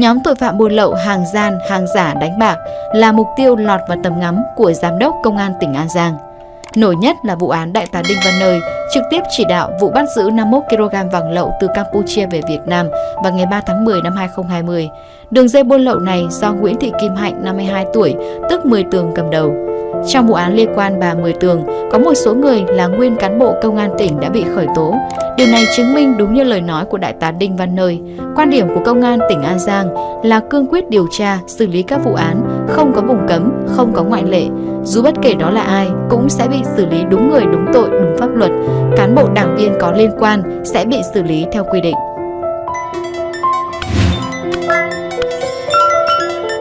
Nhóm tội phạm buôn lậu, hàng gian, hàng giả đánh bạc là mục tiêu lọt vào tầm ngắm của Giám đốc Công an tỉnh An Giang. Nổi nhất là vụ án Đại tá Đinh Văn Nơi trực tiếp chỉ đạo vụ bắt giữ 51 kg vàng lậu từ Campuchia về Việt Nam vào ngày 3 tháng 10 năm 2020. Đường dây buôn lậu này do Nguyễn Thị Kim Hạnh, 52 tuổi, tức 10 tường cầm đầu. Trong vụ án liên quan bà Mười Tường, có một số người là nguyên cán bộ công an tỉnh đã bị khởi tố. Điều này chứng minh đúng như lời nói của Đại tá Đinh Văn Nơi. Quan điểm của công an tỉnh An Giang là cương quyết điều tra, xử lý các vụ án, không có vùng cấm, không có ngoại lệ. Dù bất kể đó là ai, cũng sẽ bị xử lý đúng người, đúng tội, đúng pháp luật. Cán bộ đảng viên có liên quan sẽ bị xử lý theo quy định.